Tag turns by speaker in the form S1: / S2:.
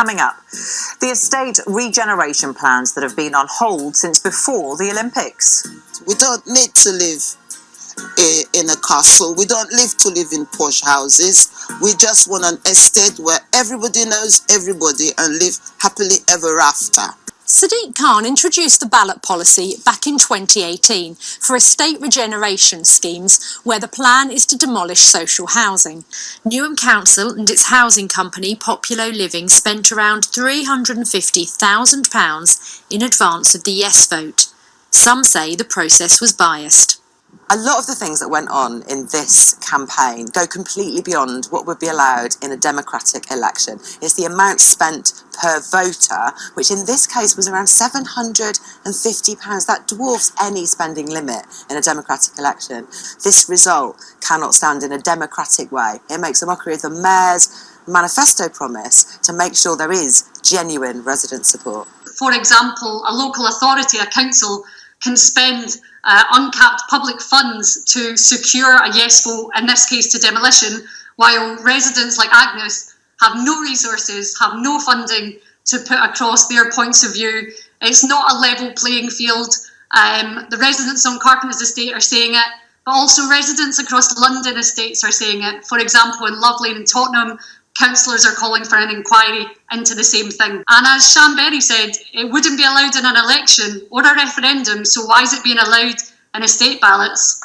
S1: Coming up, the estate regeneration plans that have been on hold since before the Olympics.
S2: We don't need to live eh, in a castle. We don't live to live in posh houses. We just want an estate where everybody knows everybody and live happily ever after.
S3: Sadiq Khan introduced the ballot policy back in 2018 for estate regeneration schemes where the plan is to demolish social housing. Newham Council and its housing company Populo Living spent around £350,000 in advance of the yes vote. Some say the process was biased.
S1: A lot of the things that went on in this campaign go completely beyond what would be allowed in a democratic election. It's the amount spent per voter, which in this case was around £750. That dwarfs any spending limit in a democratic election. This result cannot stand in a democratic way. It makes a mockery of the mayor's manifesto promise to make sure there is genuine resident support.
S4: For example, a local authority, a council, can spend uh, uncapped public funds to secure a yes vote, in this case to demolition, while residents like Agnes have no resources, have no funding to put across their points of view. It's not a level playing field. Um, the residents on Carpenter's estate are saying it, but also residents across London estates are saying it. For example, in Love Lane and Tottenham, councillors are calling for an inquiry into the same thing. And as Sian Berry said, it wouldn't be allowed in an election or a referendum, so why is it being allowed in estate ballots?